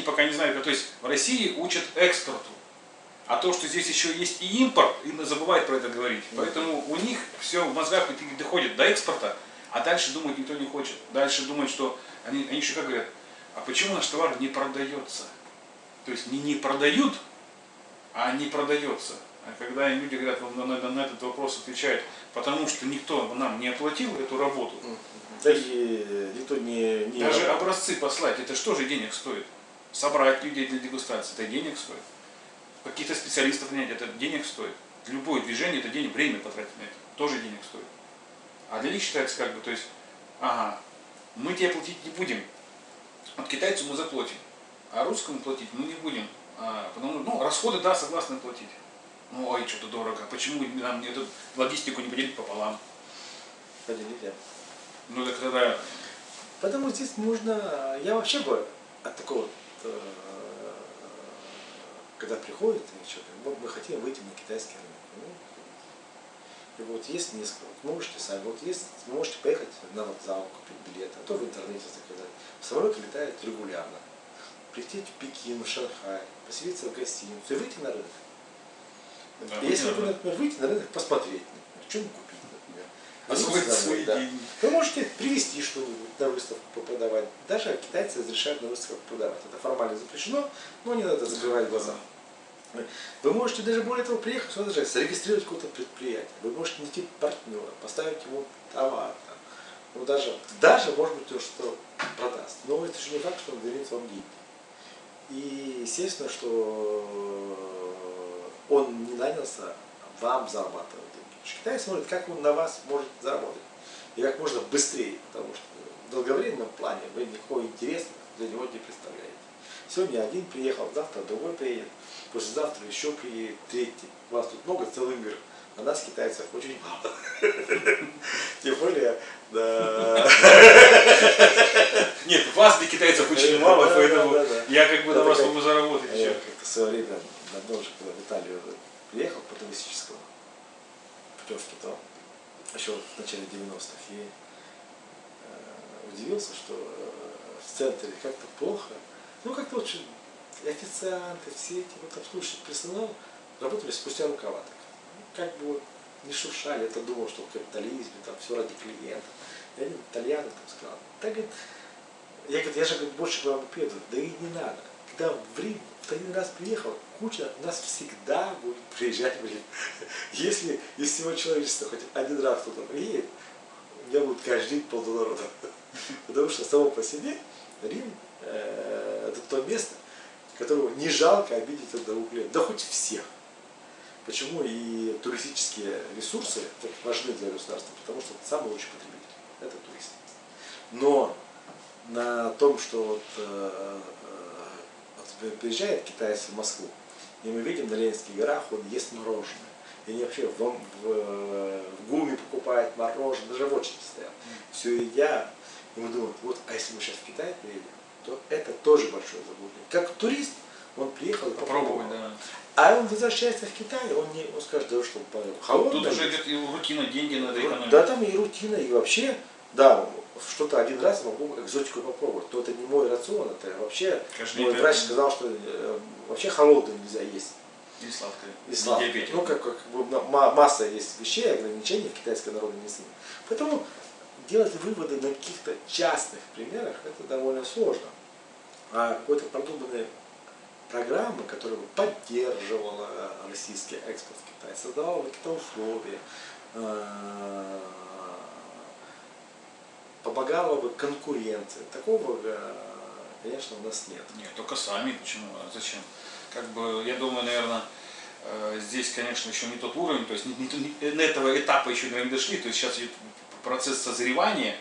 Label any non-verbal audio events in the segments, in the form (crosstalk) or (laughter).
они пока не знают, то есть в России учат экспорту. А то, что здесь еще есть и импорт, и забывают про это говорить. Поэтому у них все в мозгах доходит до экспорта, а дальше думать никто не хочет. Дальше думают, что они, они еще как говорят, а почему наш товар не продается? То есть не не продают, а не продается. А когда люди говорят, на, на, на этот вопрос отвечают, потому что никто нам не оплатил эту работу. Да и никто не, не... Даже образцы послать, это что же денег стоит? Собрать людей для дегустации, это денег стоит. Каких-то специалистов нанять, это денег стоит. Любое движение, это денег, время потратить на это, тоже денег стоит. А для них считается как бы, то есть, ага, мы тебе платить не будем, от китайцу мы заплатим, а русскому платить мы не будем. А, потому, ну, расходы, да, согласны платить. Ну, ой, что-то дорого. Почему нам эту логистику не поделить пополам? Поделить, да. Ну, так тогда... Потому здесь нужно... Я вообще бы от такого э, когда приходит человек, вот мы хотим выйти на китайский рынок. Ну, и вот есть несколько, вот можете сами, вот есть, можете поехать на вокзал, купить билет, а то в интернете заказать. Самолет летает регулярно. Прийти в Пекин, в Шанхай, поселиться в гостиницу и выйти на рынок. Да, Если вы, например, выйти на рынок, посмотреть, например, что купить, например. Освоить свои да. деньги. Вы можете привезти что-нибудь на выставку продавать. Даже китайцы разрешают на выставках продавать. Это формально запрещено, но не надо закрывать глаза. Вы можете даже более того приехать сюда даже зарегистрировать какое-то предприятие. Вы можете найти партнера, поставить ему товар. Там. Ну, даже, даже, может быть, то, что продаст. Но это же не факт, что он вернет вам деньги. И естественно, что он не нанялся вам зарабатывать деньги. Китай смотрит, как он на вас может заработать. И как можно быстрее, потому что в долговременном плане вы никакого интереса для него не представляете. Сегодня один приехал, завтра другой приедет, послезавтра еще приедет, третий. У вас тут много целый мир. А нас, китайцев, очень мало. (laughs) Тем более, да. (laughs) Нет, вас для китайцев очень мало, поэтому я как бы на вас могу заработать еще. Как-то в свое время, давно уже, когда в Италию приехал по туристическому путевке, то еще в начале 90-х, и удивился, что в центре как-то плохо. Ну, как-то вот официанты, все эти вот обслуживающий персонал работали спустя рукава. Так. Как бы не шуршали, это думал, что в капитализме, там все ради клиента. Я один итальян там сказал, так говорит, я, говорит, я же говорит, больше к вам приеду, да и не надо. Когда в Рим в один раз приехал, куча нас всегда будет приезжать в Рим. (laughs) Если из всего человечества хоть один раз кто-то приедет, у меня будет каждый день полнорода. (laughs) Потому что само по себе Рим э, это то место, которого не жалко обидеть одного клиента, да хоть всех. Почему и туристические ресурсы так важны для государства? Потому что самый лучший потребитель – это турист. Но на том, что вот, э, приезжает китайец в Москву, и мы видим на Ленинских горах, он ест мороженое. И они вообще в, в, в ГУМе покупают мороженое, даже в очереди стоят. Все едят. И мы думаем, вот, а если мы сейчас в Китай приедем, то это тоже большое заблуждение. Как турист, он приехал и попробовал. Да. А он возвращается в Китай, он не он скажет, да что холодно. Тут уже идет и рутина, деньги надо экономить. Да, там и рутина, и вообще, да, что-то один раз могу экзотику попробовать. Но это не мой рацион, это вообще Каждый мой врач сказал, что э, вообще холодное нельзя есть. И сладкое. И сладкое. Ну, как, как, как масса есть вещей, ограничений в китайской народной медицине. Поэтому делать выводы на каких-то частных примерах, это довольно сложно. А какой-то продуманной программы, которая бы поддерживала российский экспорт в Китай, создавала какие-то условия, э, помогала бы конкуренции. Такого, э, конечно, у нас нет. Нет, только сами. Почему? А зачем? Как бы, я думаю, наверное, э, здесь, конечно, еще не тот уровень, то есть не, не, не, этого этапа еще наверное, не дошли, то есть сейчас идет процесс созревания,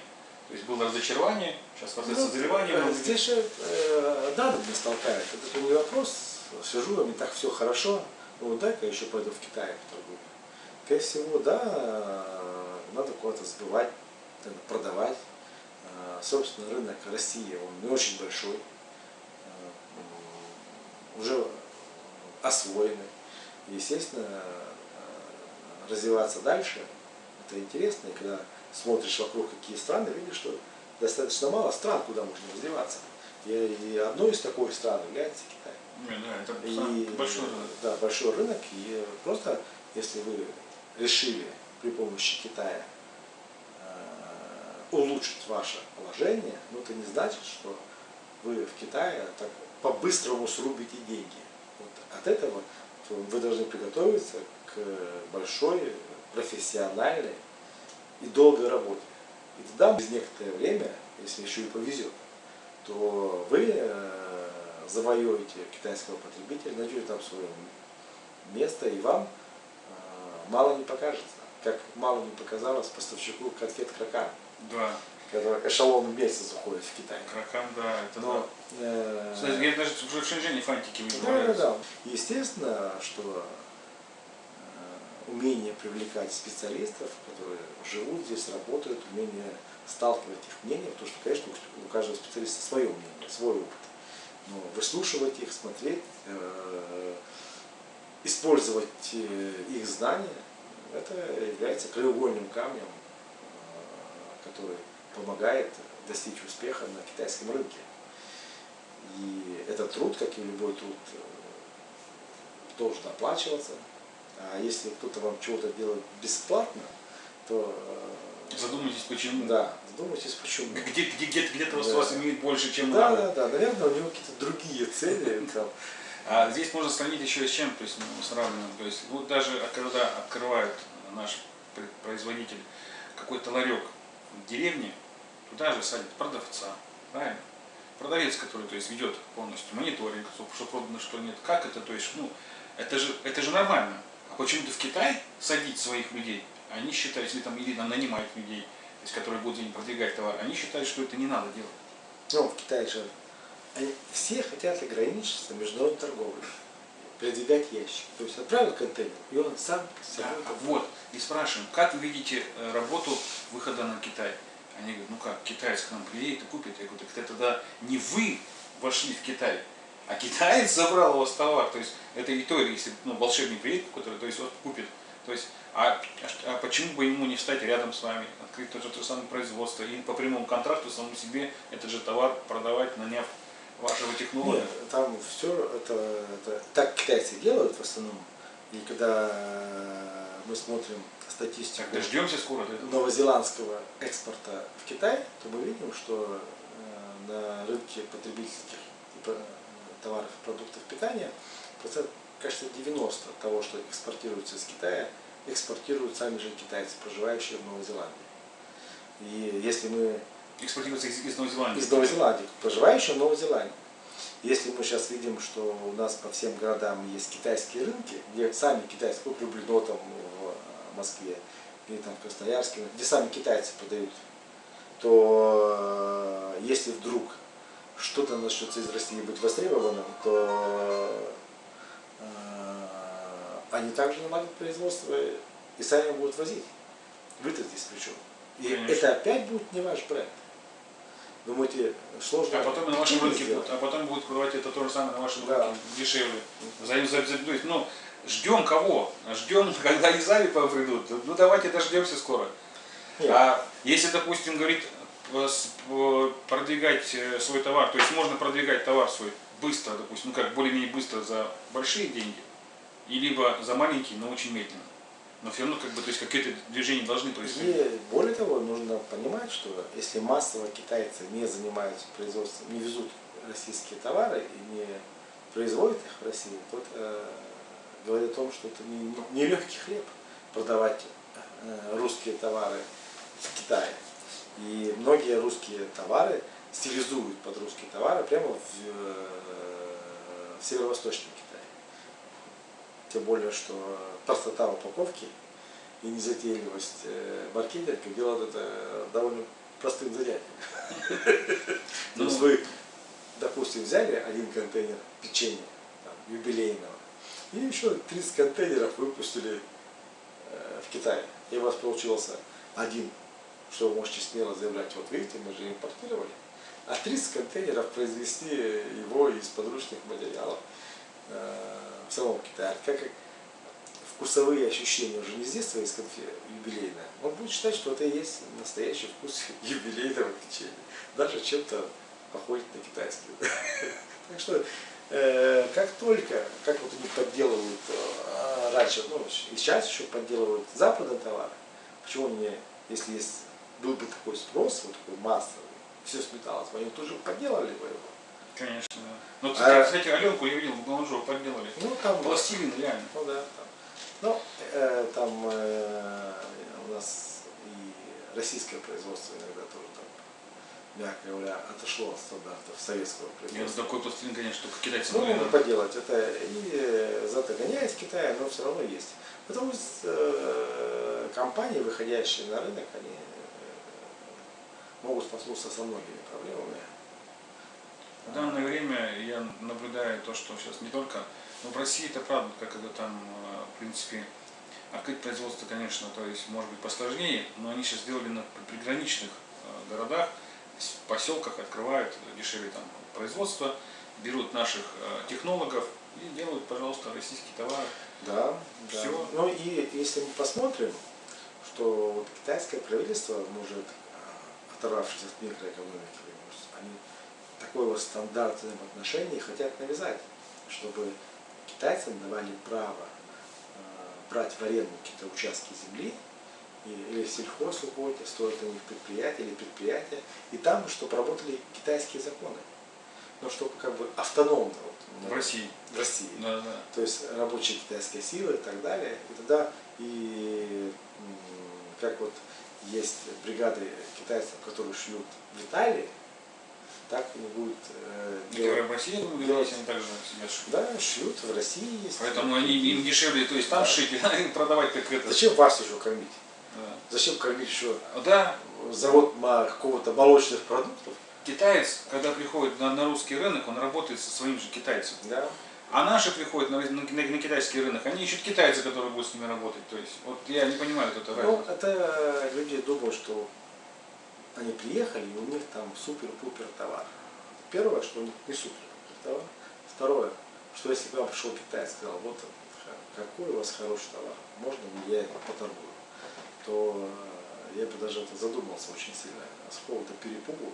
то есть было разочарование, сейчас процесс ну, созревания. Э, здесь же э, данными столкают. Это не вопрос, сижу, мне так все хорошо, ну дай-ка еще пойду в Китай поторгую. Скорее всего, да, надо куда-то сбывать, продавать. Э, собственно, рынок России, он не очень большой, э, уже освоенный. Естественно, э, развиваться дальше, это интересно, и когда смотришь вокруг какие страны, видишь, что достаточно мало стран, куда можно развиваться. И, и одной из таких стран является Китай. Не, Да, это И, большой рынок. Да, большой рынок. И просто, если вы решили при помощи Китая улучшить ваше положение, ну это не значит, что вы в Китае так по-быстрому срубите деньги. Вот от этого вы должны приготовиться к большой, профессиональной и долгой работе. И тогда через некоторое время, если еще и повезет, то вы э, завоюете китайского потребителя, найдете там свое место, и вам э, мало не покажется. Как мало не показалось поставщику конфет кракан, Да, который эшелон месяц уходит в Китай. кракам, да, это Но, да. э, Кстати, я даже в Шэньчжэне фантики да, да, выпиваются. да. Естественно, что э, умение привлекать специалистов, которые живут здесь, работают, умение сталкивать их мнения, потому что, конечно, у каждого специалиста свое мнение, свой опыт. Но выслушивать их, смотреть, э, использовать э, их знания, это является краеугольным камнем, который помогает достичь успеха на китайском рынке. И этот труд, как и любой труд, э, должен оплачиваться. А если кто-то вам чего-то делает бесплатно, то э, Задумайтесь, почему. да, задумайтесь, почему. Где, где, где, где-то Да. вас имеет больше, чем Да, надо. да, да, наверное, у него какие-то другие цели. (laughs) там. А здесь можно сравнить еще с чем, то есть ну, сравниваем. То есть вот даже когда открывает наш пр- производитель какой-то ларек в деревне, туда же садит продавца, правильно? Продавец, который то есть, ведет полностью мониторинг, что продано, что нет. Как это? То есть, ну, это же, это же нормально. А почему-то в Китай садить своих людей, они считают, если там или там нанимают людей, то есть, которые будут им продвигать товар, они считают, что это не надо делать. Ну, в Китае же они все хотят ограничиться международной торговлей, передвигать ящики. То есть отправил контейнер, и он сам с Да, а вот, и спрашиваем, как вы видите э, работу выхода на Китай? Они говорят, ну как, китаец к нам приедет и купит. Я говорю, так это тогда не вы вошли в Китай, а китаец забрал у вас товар. То есть это и то, если ну, волшебник приедет, который то есть, вот, купит. То есть, а, а почему бы ему не встать рядом с вами, открыть то же, то же самое производство и по прямому контракту самому себе этот же товар продавать, наняв вашего технолога? Нет, там все это, это так китайцы делают в основном. И когда мы смотрим статистику Так, дождемся скоро новозеландского экспорта в Китай, то мы видим, что э, на рынке потребительских про- товаров и продуктов питания процент, кажется, 90 того, что экспортируется из Китая, экспортируют сами же китайцы, проживающие в Новой Зеландии. И если мы Экспортируется из, из Новой Зеландии. из Новой Зеландии, проживающие в Новой Зеландии. Если мы сейчас видим, что у нас по всем городам есть китайские рынки, где сами китайцы, вот Люблино там в Москве, или там в Красноярске, где сами китайцы продают, то э, если вдруг что-то начнется из России быть востребованным, то э, они также наладят производство и сами будут возить. Вы-то здесь причем. И Конечно. это опять будет не ваш бренд. Думаете, сложно? А потом на вашем рынке сделать? будут, а потом будут продавать это то же самое на вашем Да. рынке дешевле. За, за, за- то есть, ну, ждем кого? Ждем, (laughs) когда из Авипа придут. Ну давайте дождемся скоро. Нет. А если, допустим, говорит, э, продвигать э, свой товар, то есть можно продвигать товар свой быстро, допустим, ну как, более-менее быстро за большие деньги, и либо за маленькие, но очень медленно. Но все равно, как бы, то есть какие-то движения должны происходить. И более того, нужно понимать, что если массово китайцы не занимаются производством, не везут российские товары и не производят их в России, то э, говорит о том, что это не, не легкий хлеб продавать э, русские товары в Китае. И многие русские товары стилизуют под русские товары прямо в, э, в северо-восточном Китае. Тем более, что простота упаковки и незатейливость э, маркетинга делают это довольно простым занятием. (laughs) То есть Ну. вы, допустим, взяли один контейнер печенья юбилейного и еще 30 контейнеров выпустили э, в Китае. И у вас получился один, что вы можете смело заявлять, вот видите, мы же импортировали, а 30 контейнеров произвести его из подручных материалов э, в самом Китае. Как как вкусовые ощущения уже не с детства из конфет юбилейная, он будет считать, что это и есть настоящий вкус (laughs) юбилейного печенья. Даже чем-то походит на китайский. (laughs) Так что, э, как только, как вот они подделывают э, раньше, ну, и сейчас еще подделывают западные товары, почему они, если есть, был бы такой спрос, вот такой массовый, все сметалось, они тоже подделали бы его. Конечно, да. Ну, А- кстати, кстати, Аленку я видел, в Галанжово подделали. Ну, там, Пластилин, реально. Ну да, там. Ну, э, там э, у нас и российское производство иногда тоже там, мягко говоря, отошло от стандартов советского производства. такой пластилин, конечно, только китайцы Ну, да. поделать, это и э, зато гоняет Китая, но все равно есть. Потому что э, компании, выходящие на рынок, они э, могут столкнуться со многими проблемами. В данное время я наблюдаю то, что сейчас не только, но в России это правда, как это там, э, в принципе, открыть производство, конечно, то есть может быть посложнее, но они сейчас сделали на приграничных э, городах, в поселках открывают дешевле там производство, берут наших э, технологов и делают, пожалуйста, российские товары. Да, да. Всё. Ну и если мы посмотрим, что вот китайское правительство может, оторвавшись от микроэкономики, они такой вот стандарт взаимоотношений хотят навязать, чтобы китайцам давали право а, брать в аренду какие-то участки земли или сельхоз уходит, стоит на них предприятие или предприятие, и там, чтобы работали китайские законы. Но чтобы как бы автономно вот, В России. в России Да, да. то есть рабочая китайская сила и так далее. И тогда и как вот есть бригады китайцев, которые шьют в Италии, так и будет э, делать- в России, ну, делать- они также себя шьют. Да, шьют в России есть. Поэтому они, им дешевле, то есть там шить, (laughs) а им продавать как это. Зачем вас еще кормить? Да. Зачем кормить еще Да, завод какого-то молочных продуктов? китаец, когда приходит на, на русский рынок, он работает со своим же китайцем. Да. А наши приходят на, на- на- на китайский рынок, они ищут китайца, который будет с ними работать. То есть, вот я не понимаю вот это Ну, разницу. это люди думают, что они приехали, и у них там супер-пупер товар. Первое, что у них не супер-пупер товар. Второе, что если к вам пришел китаец и сказал, вот какой у вас хороший товар, можно ли я его поторгую, то э, я бы даже это задумался очень сильно. С какого-то перепугу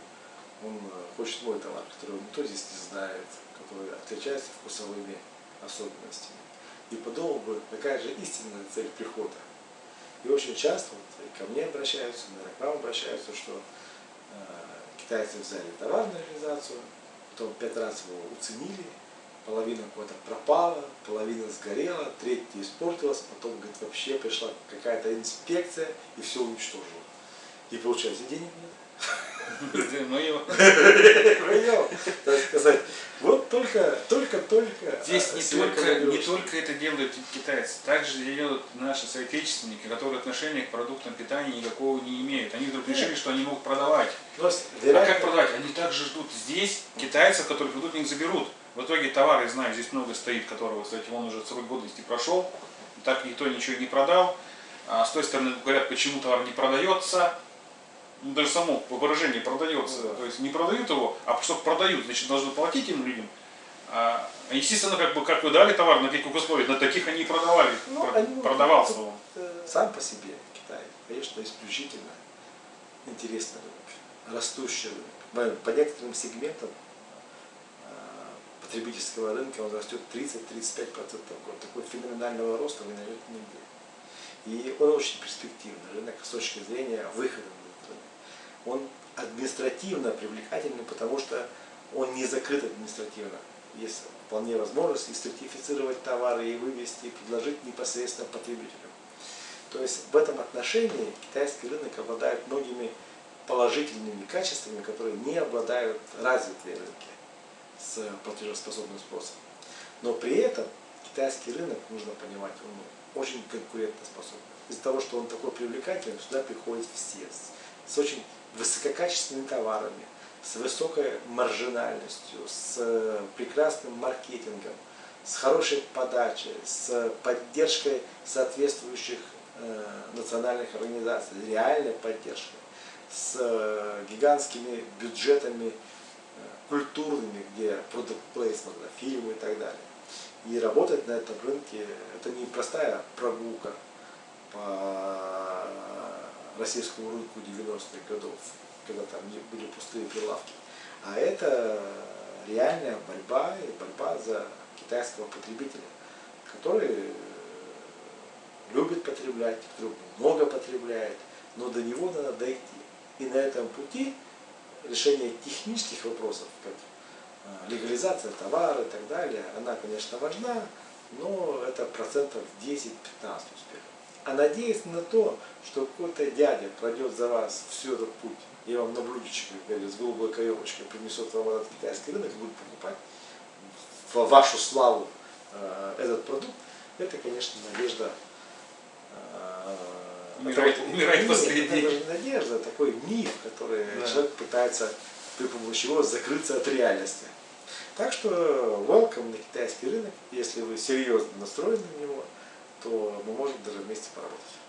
он э, хочет мой товар, который никто здесь не знает, который отличается вкусовыми особенностями. И подумал бы, какая же истинная цель прихода. И очень часто вот, ко мне обращаются, наверное, к вам обращаются, что э, китайцы взяли товар на реализацию, потом пять раз его уценили, половина куда-то пропала, половина сгорела, третья испортилась, потом, говорит, вообще пришла какая-то инспекция и все уничтожила. И получается, денег нет. Его- Понял? Так сказать, вот только, только, только. Здесь не сверху только, не только это делают китайцы, также делают наши соотечественники, которые отношения к продуктам питания никакого не имеют. Они вдруг решили, что они могут продавать. А как продавать? Они также ждут здесь китайцев, которые придут и их заберут. В итоге товар, я знаю, здесь много стоит, которого, кстати, он уже срок годности прошел, так никто ничего не продал. А с той стороны говорят, почему товар не продается. Ну, даже само выражение продается. Да. То есть не продают его, а чтобы продают, значит, должны платить им людям. А, естественно, как бы как вы дали товар, на каких условиях, на таких они и продавали. Ну, Про- они- продавался он. э, Сам по себе Китай, конечно, исключительно интересный рынок, растущий рынок. По- некоторым сегментам э, потребительского рынка он растет 30-35% в год. Такой феноменального роста вы найдете нигде. И он очень перспективный рынок с точки зрения выхода на. Он административно привлекательный, потому что он не закрыт административно. Есть вполне возможность и сертифицировать товары, и вывести, и предложить непосредственно потребителю. То есть в этом отношении китайский рынок обладает многими положительными качествами, которые не обладают развитые рынки с платежеспособным спросом. Но при этом китайский рынок, нужно понимать, он очень конкурентоспособный. Из-за того, что он такой привлекательный, сюда приходят все с очень высококачественными товарами, с высокой маржинальностью, с э, прекрасным маркетингом, с хорошей подачей, с поддержкой соответствующих э, национальных организаций, реальной поддержкой, с э, гигантскими бюджетами э, культурными, где продукт плейсмент, фильмы и так далее. И работать на этом рынке это не простая прогулка по российскому рынку 90-х годов, когда там были пустые прилавки. А это реальная борьба и борьба за китайского потребителя, который любит потреблять, который много потребляет, но до него надо дойти. И на этом пути решение технических вопросов, как а, легализация товара и так далее, она, конечно, важна, но это процентов 10-15 успеха. А надеясь на то, что какой-то дядя пройдет за вас всю этот путь, и вам на блюдечке, как говорят, с голубой каемочкой принесет вам этот китайский рынок и будет покупать в вашу славу э, этот продукт, это, конечно, надежда э, Умирает, это, умирает последний. Это даже не надежда, а такой миф, который Да. человек пытается при помощи его закрыться от реальности. Так что welcome на китайский рынок. Если вы серьезно настроены на него, то мы можем даже вместе поработать.